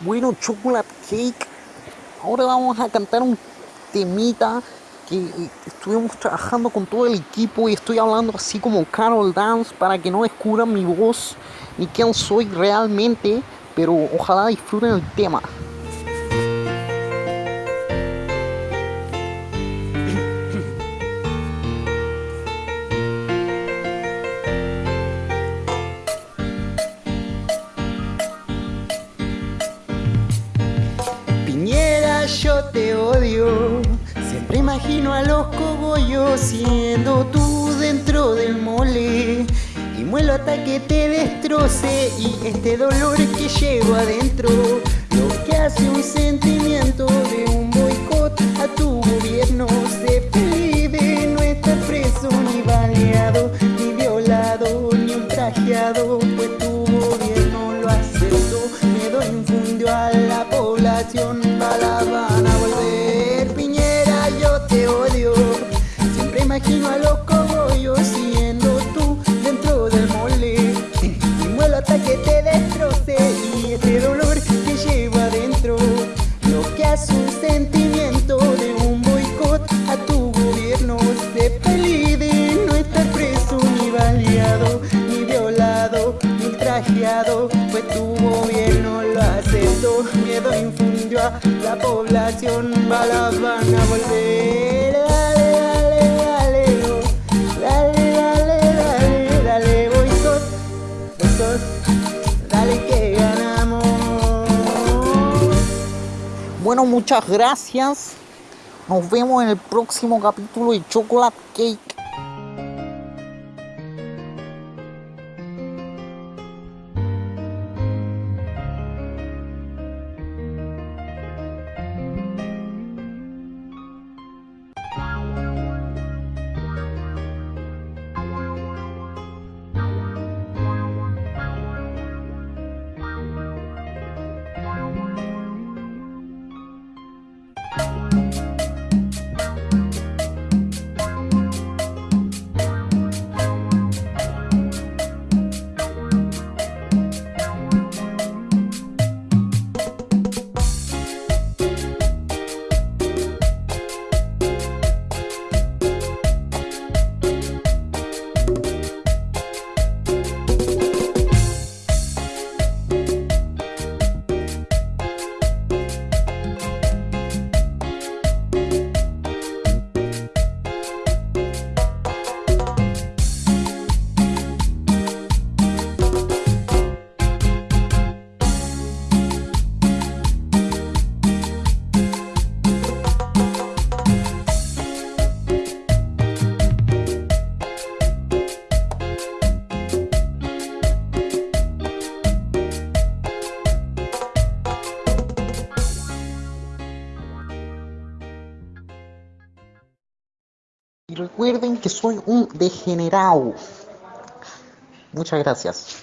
Bueno, Chocolate Cake, ahora vamos a cantar un temita que eh, estuvimos trabajando con todo el equipo y estoy hablando así como Carol Dance para que no descubran mi voz ni quién soy realmente, pero ojalá disfruten el tema. Yo te odio. Siempre imagino a los cogollos siendo tú dentro del mole. Y muelo hasta que te destroce y este dolor que llevo adentro. Imagino a los cogollos siendo tú dentro del mole. Y muelo hasta que te destroce. Y este dolor que llevo adentro. Lo que hace un sentimiento de un boicot a tu gobierno. Se pelide no estar preso ni baleado, ni violado, ni ultrajeado. Pues tu gobierno lo aceptó. Miedo infundió a la población. Balas van a volver. Bueno, muchas gracias. Nos vemos en el próximo capítulo de Chocolate Cake. Recuerden que soy un degenerado. Muchas gracias.